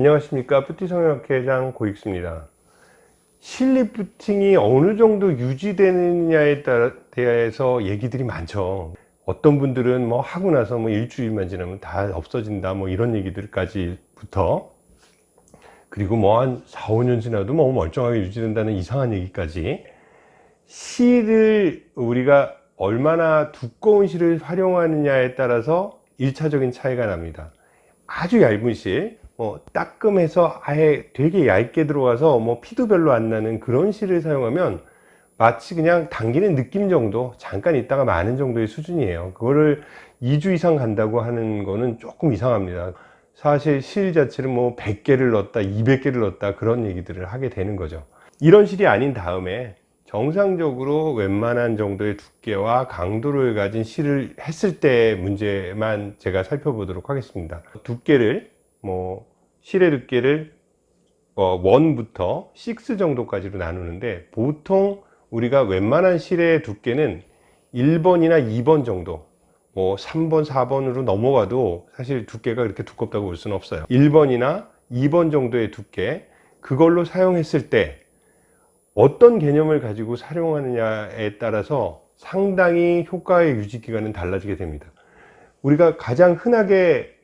안녕하십니까. 푸티성형학회장 고익수입니다. 실리프팅이 어느 정도 유지되느냐에 대해서 얘기들이 많죠. 어떤 분들은 뭐 하고 나서 뭐 일주일만 지나면 다 없어진다 뭐 이런 얘기들까지부터 그리고 뭐 한 4, 5년 지나도 뭐 멀쩡하게 유지된다는 이상한 얘기까지 실을 우리가 얼마나 두꺼운 실을 활용하느냐에 따라서 일차적인 차이가 납니다. 아주 얇은 실, 뭐 따끔해서 아예 되게 얇게 들어가서 뭐 피도 별로 안 나는 그런 실을 사용하면 마치 그냥 당기는 느낌 정도 잠깐 있다가 마는 정도의 수준이에요. 그거를 2주 이상 간다고 하는 거는 조금 이상합니다. 사실 실 자체를 뭐 100개를 넣었다 200개를 넣었다 그런 얘기들을 하게 되는 거죠. 이런 실이 아닌 다음에 정상적으로 웬만한 정도의 두께와 강도를 가진 실을 했을 때 문제만 제가 살펴보도록 하겠습니다. 두께를 뭐 실의 두께를 어, 1부터 6 정도까지로 나누는데 보통 우리가 웬만한 실의 두께는 1번이나 2번 정도 뭐 3번 4번으로 넘어가도 사실 두께가 그렇게 두껍다고 볼 수는 없어요. 1번이나 2번 정도의 두께 그걸로 사용했을 때 어떤 개념을 가지고 사용하느냐에 따라서 상당히 효과의 유지 기간은 달라지게 됩니다. 우리가 가장 흔하게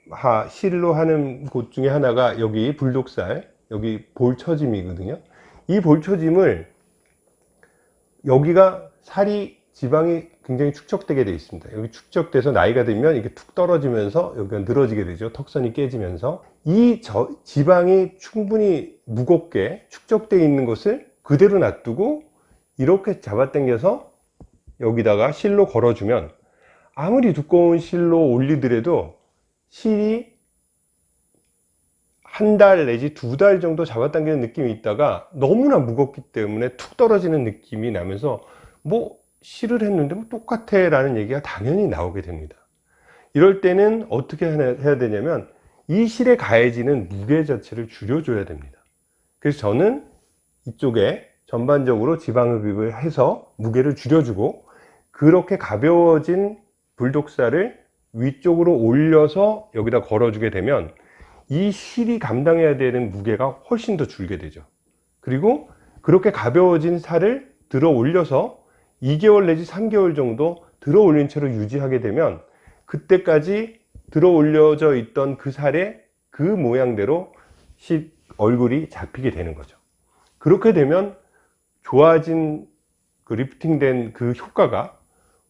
실로 하는 곳 중에 하나가 여기 불독살 여기 볼처짐이거든요. 이 볼처짐을 여기가 살이 지방이 굉장히 축적되게 되어 있습니다. 여기 축적돼서 나이가 들면 이게 툭 떨어지면서 여기가 늘어지게 되죠. 턱선이 깨지면서. 이 저, 지방이 충분히 무겁게 축적되어 있는 것을 그대로 놔두고 이렇게 잡아당겨서 여기다가 실로 걸어주면 아무리 두꺼운 실로 올리더라도 실이 한 달 내지 두 달 정도 잡아당기는 느낌이 있다가 너무나 무겁기 때문에 툭 떨어지는 느낌이 나면서 뭐 실을 했는데 뭐 똑같아 라는 얘기가 당연히 나오게 됩니다. 이럴 때는 어떻게 해야 되냐면 이 실에 가해지는 무게 자체를 줄여줘야 됩니다. 그래서 저는 이쪽에 전반적으로 지방흡입을 해서 무게를 줄여주고 그렇게 가벼워진 불독살을 위쪽으로 올려서 여기다 걸어주게 되면 이 실이 감당해야 되는 무게가 훨씬 더 줄게 되죠. 그리고 그렇게 가벼워진 살을 들어 올려서 2개월 내지 3개월 정도 들어 올린 채로 유지하게 되면 그때까지 들어 올려져 있던 그 살의 그 모양대로 실 얼굴이 잡히게 되는 거죠. 그렇게 되면 좋아진 그 리프팅 된 그 효과가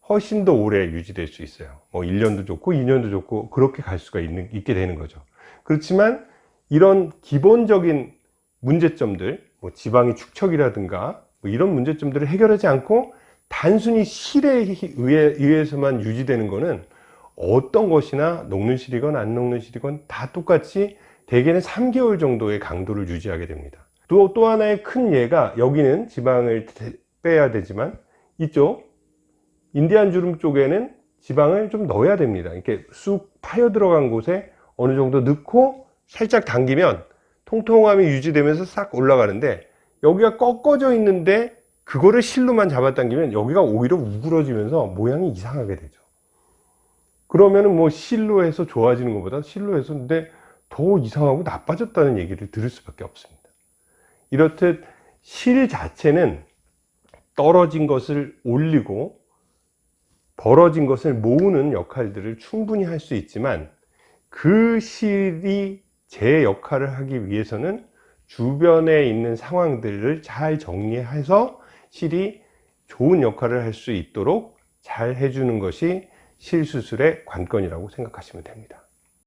훨씬 더 오래 유지될 수 있어요. 뭐 1년도 좋고 2년도 좋고 그렇게 갈 수가 있는, 있게 되는 거죠. 그렇지만 이런 기본적인 문제점들 뭐 지방의 축척이라든가 뭐 이런 문제점들을 해결하지 않고 단순히 실에 의해, 의해서만 유지되는 것은 어떤 것이나 녹는 실이건 안 녹는 실이건 다 똑같이 대개는 3개월 정도의 강도를 유지하게 됩니다. 또, 또 하나의 큰 예가 여기는 지방을 빼야 되지만 이쪽 인디안 주름 쪽에는 지방을 좀 넣어야 됩니다. 이렇게 쑥 파여 들어간 곳에 어느 정도 넣고 살짝 당기면 통통함이 유지되면서 싹 올라가는데 여기가 꺾어져 있는데 그거를 실로만 잡아당기면 여기가 오히려 우그러지면서 모양이 이상하게 되죠. 그러면은 뭐 실로 해서 좋아지는 것보다 실로 해서 근데 더 이상하고 나빠졌다는 얘기를 들을 수밖에 없습니다. 이렇듯 실 자체는 떨어진 것을 올리고 벌어진 것을 모으는 역할들을 충분히 할 수 있지만 그 실이 제 역할을 하기 위해서는 주변에 있는 상황들을 잘 정리해서 실이 좋은 역할을 할 수 있도록 잘 해주는 것이 실수술의 관건이라고 생각하시면 됩니다